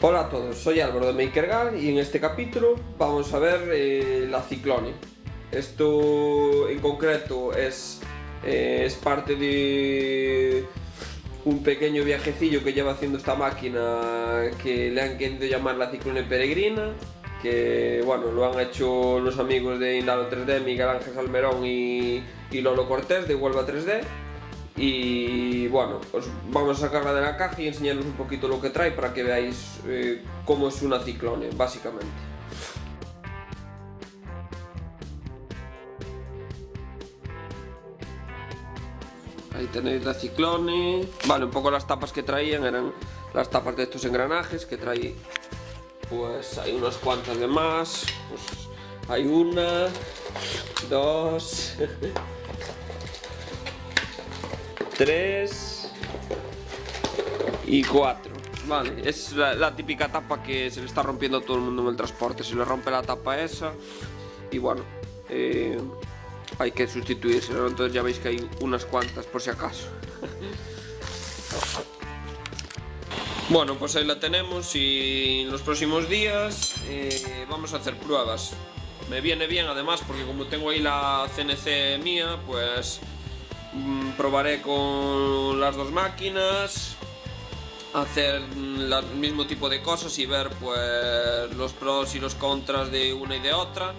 Hola a todos, soy Álvaro de MakerGal y en este capítulo vamos a ver eh, la Ciclone. Esto en concreto es, eh, es parte de un pequeño viajecillo que lleva haciendo esta máquina que le han querido llamar la Ciclone Peregrina que bueno, lo han hecho los amigos de Indalo 3D, Miguel Ángel Salmerón y, y Lolo Cortés de Huelva 3D y bueno, os vamos a sacarla de la caja y enseñaros un poquito lo que trae para que veáis eh, cómo es una ciclone, básicamente. Ahí tenéis la ciclone. Vale, un poco las tapas que traían eran las tapas de estos engranajes que traí. Pues hay unas cuantas de más. Pues hay una, dos, 3 y 4 Vale, es la, típica tapa que se le está rompiendo a todo el mundo en el transporte. Se le rompe la tapa esa Y bueno, eh, hay que sustituirse Entonces ya veis que hay unas cuantas por si acaso. Bueno, pues ahí la tenemos y en los próximos días eh, vamos a hacer pruebas. Me viene bien además porque como tengo ahí la CNC mía, pues probaré con las dos máquinas hacer el mismo tipo de cosas y ver pues los pros y los contras de una y de otra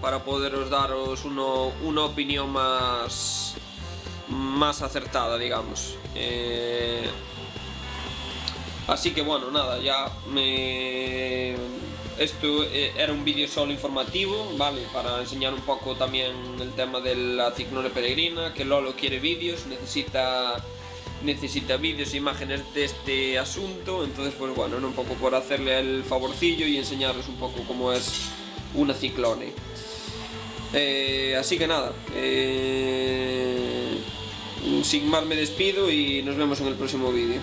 para poderos daros una opinión más más acertada digamos. Eh, así que bueno nada ya me esto eh, era un vídeo solo informativo, ¿vale? Para enseñar un poco también el tema de la ciclone peregrina, que Lolo quiere vídeos, necesita necesita vídeos e imágenes de este asunto, entonces pues bueno, un poco por hacerle el favorcillo y enseñarles un poco cómo es una ciclone. Eh, así que nada, eh, sin más me despido y nos vemos en el próximo vídeo.